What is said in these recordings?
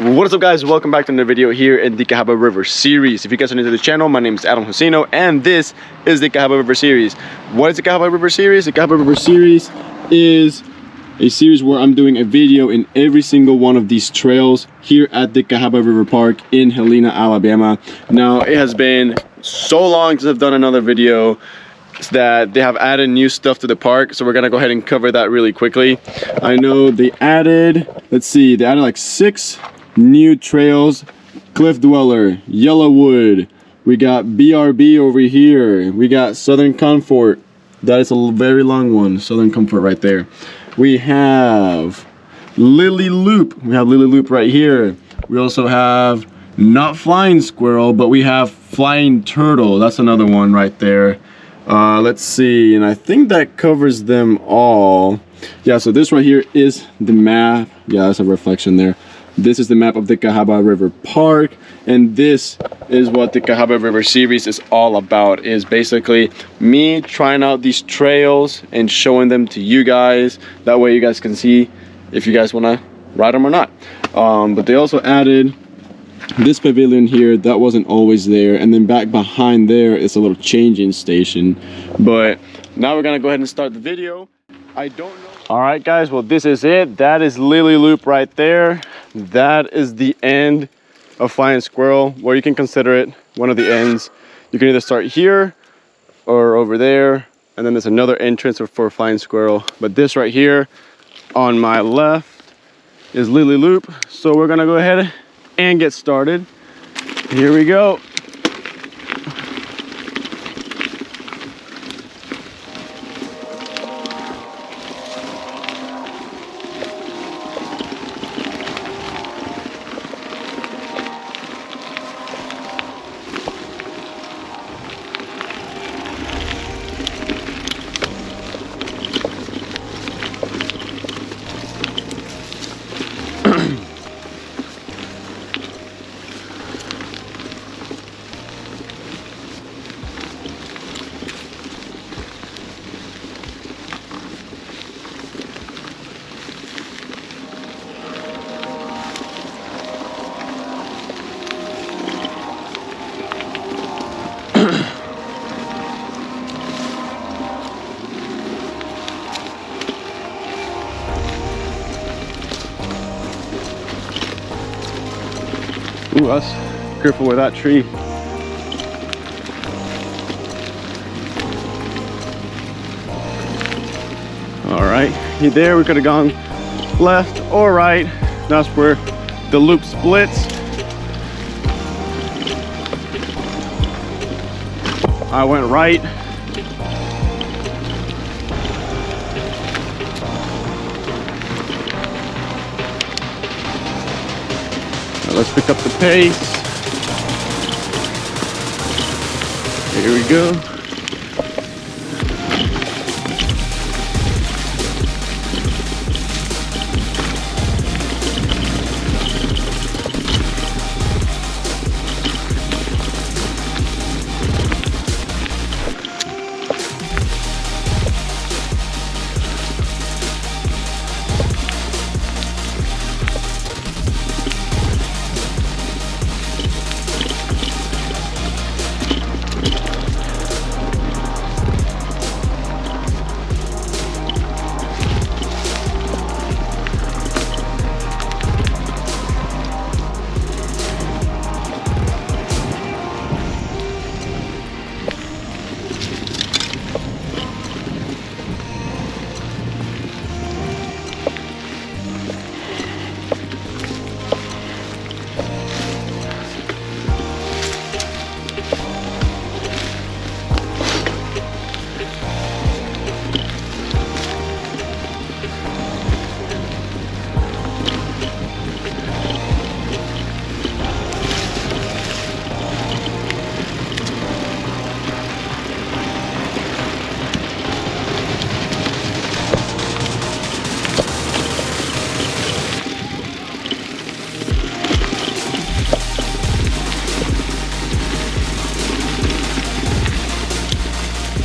What is up guys, welcome back to another video here in the Cahaba River series. If you guys are new to the channel, my name is Adam Josino and this is the Cahaba River series. What is the Cahaba River series? The Cahaba River series is a series where I'm doing a video in every single one of these trails here at the Cahaba River Park in Helena, Alabama. Now it has been so long since I've done another video that they have added new stuff to the park so we're gonna go ahead and cover that really quickly i know they added let's see they added like six new trails cliff dweller yellowwood. We got brb over here. We got southern comfort. That is a very long one southern comfort right there. We have lily loop. We have lily loop right here. We also have not flying squirrel but we have flying turtle. That's another one right there. Uh, let's see, and I think that covers them all. Yeah, so this right here is the map. Yeah, that's a reflection there. This is the map of the Cahaba River Park, and this is what the Cahaba River series is all about, is basically me trying out these trails and showing them to you guys. That way you guys can see if you guys want to ride them or not. Um, but they also added this pavilion here that wasn't always there and then back behind there is a little changing station. But now we're gonna go ahead and start the video. I don't know all right guys well this is it. That is lily loop right there that is the end of flying squirrel where you can consider it one of the ends you can either start here or over there and then there's another entrance for flying squirrel but this right here on my left is lily loop so we're gonna go ahead and get started. Here we go. Us careful with that tree. All right, there we could have gone left or right. That's where the loop splits. I went right. Let's pick up the pace. Here we go.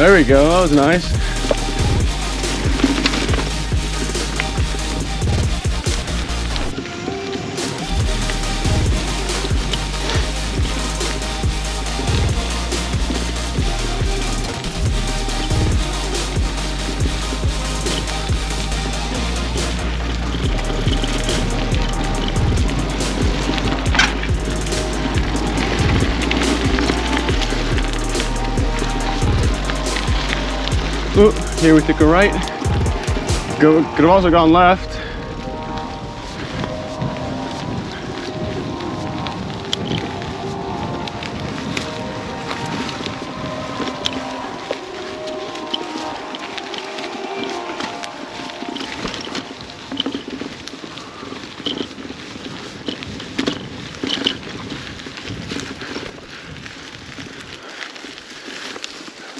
There we go, that was nice. Here we took a right. Go, could have also gone left.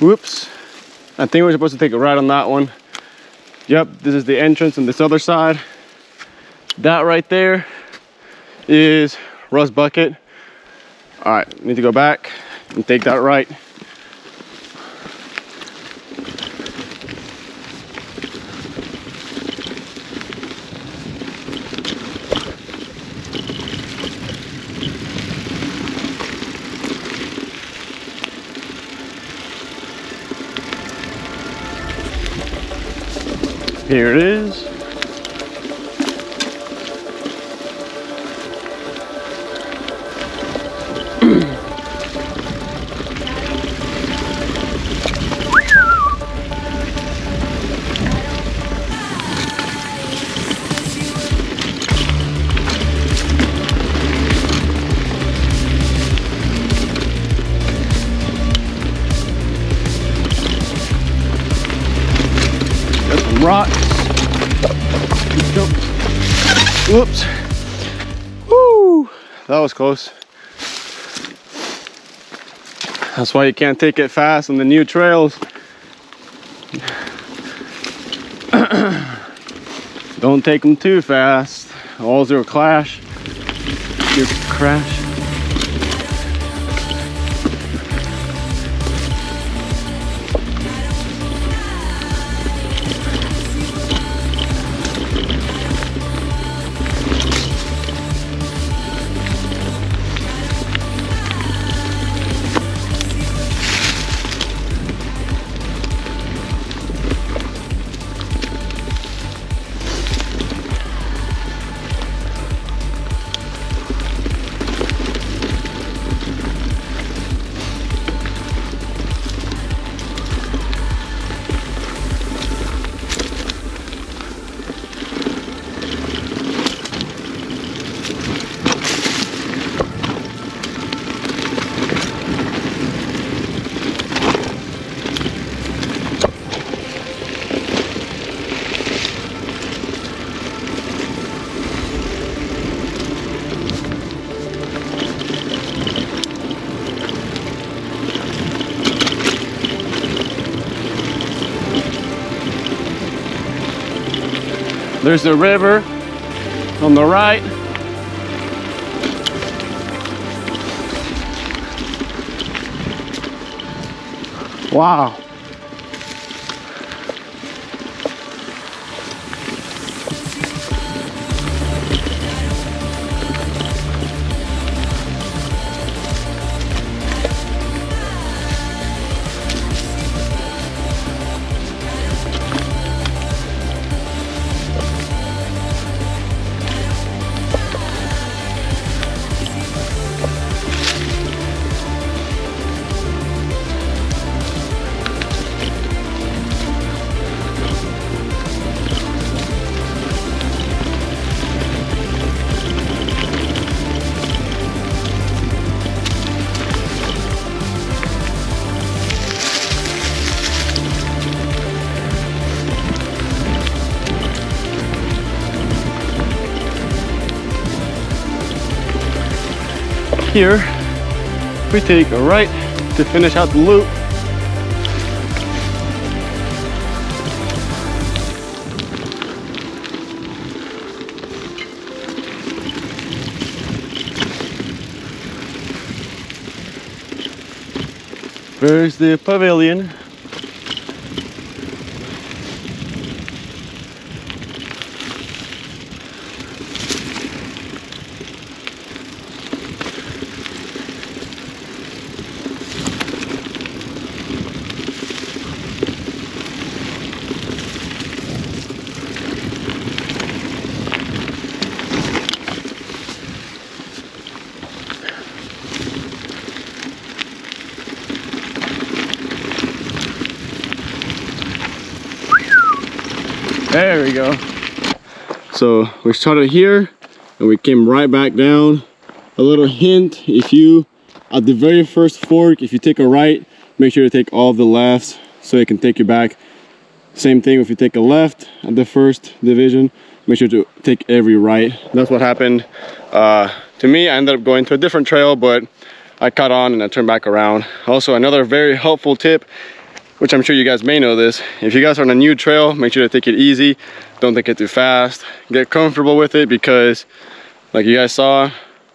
Whoops. I think we're supposed to take a right on that one. Yep, this is the entrance on this other side. That right there is Rust Bucket. All right, need to go back and take that right. Here it is. Rocks. Whoops. Woo! That was close. That's why you can't take it fast on the new trails. Don't take them too fast. All zero clash. You crash. There's the river on the right. Wow. Here, we take a right to finish out the loop. There's the pavilion. We go. So we started here and we came right back down. A little hint, if you, at the very first fork, if you take a right, make sure to take all the lefts so it can take you back. Same thing if you take a left at the first division, make sure to take every right. That's what happened uh, to me. I ended up going to a different trail, but I caught on and I turned back around. Also, another very helpful tip which I'm sure you guys may know this. If you guys are on a new trail, make sure to take it easy. Don't take it too fast. Get comfortable with it because like you guys saw,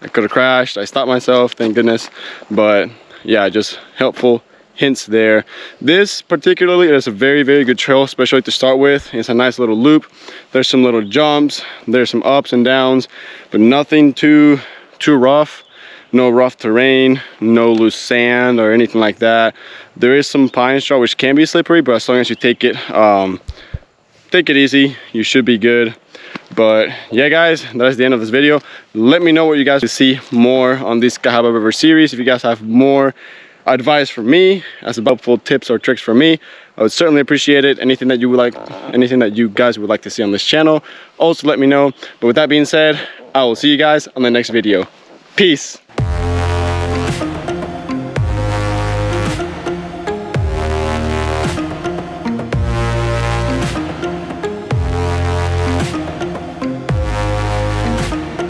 I could have crashed. I stopped myself, thank goodness. But yeah, just helpful hints there. This particularly is a very, very good trail, especially to start with. It's a nice little loop. There's some little jumps, there's some ups and downs, but nothing too, too rough no rough terrain, no loose sand or anything like that. There is some pine straw which can be slippery, but as long as you take it, um, take it easy, you should be good. But yeah, guys, that's the end of this video. Let me know what you guys would see more on this Cahaba River series. If you guys have more advice from me, as helpful tips or tricks for me, I would certainly appreciate it. Anything that you would like, anything that you guys would like to see on this channel, also let me know. But with that being said, I will see you guys on the next video. Peace.